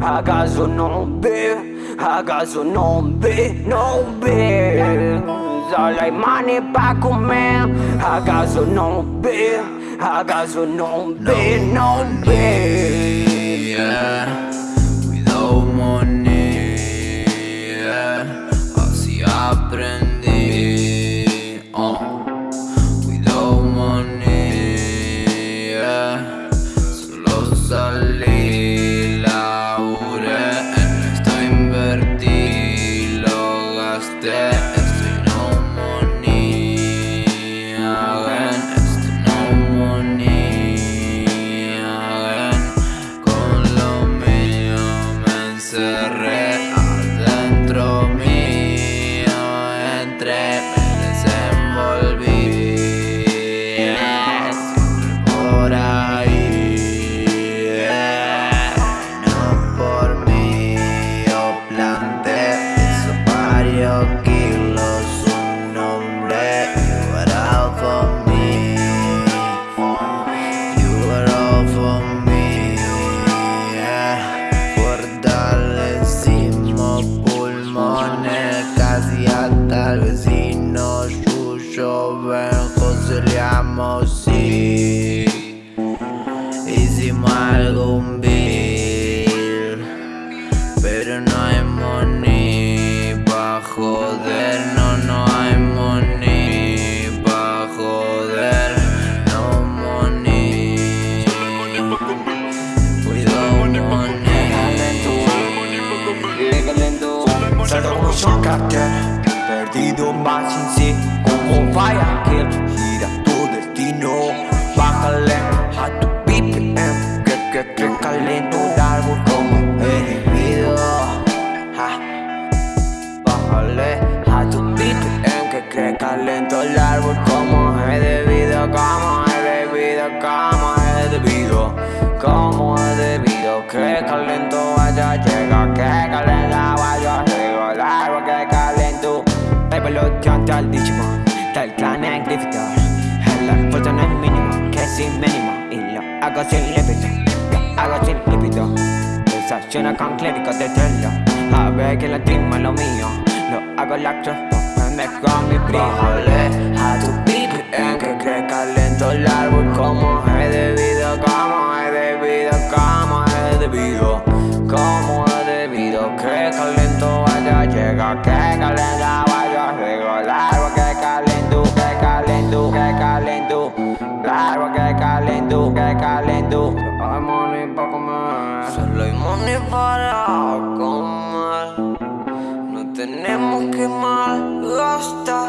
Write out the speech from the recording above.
I got so no beer, I got so no beer, no beer. All like money back pa comer. I got so no beer, I got so no beer, no beer. cerré. Hicimos bill Pero no hay money pa' joder No, no hay money pa' joder No money. Cuidado money. Salto como Sean Carter Perdido más sin sí بطل ديجيمون طلعنا جريفيتر هلا فزنا مينيموم كاسي sin إلا أقاسي ليبيتر أقاسي ليبيتر Sensazione con clerico del tello Ave che la team è lo mio Lo hago la me con mi brio Vole a tu Solo hay money para comer. No tenemos que malgastar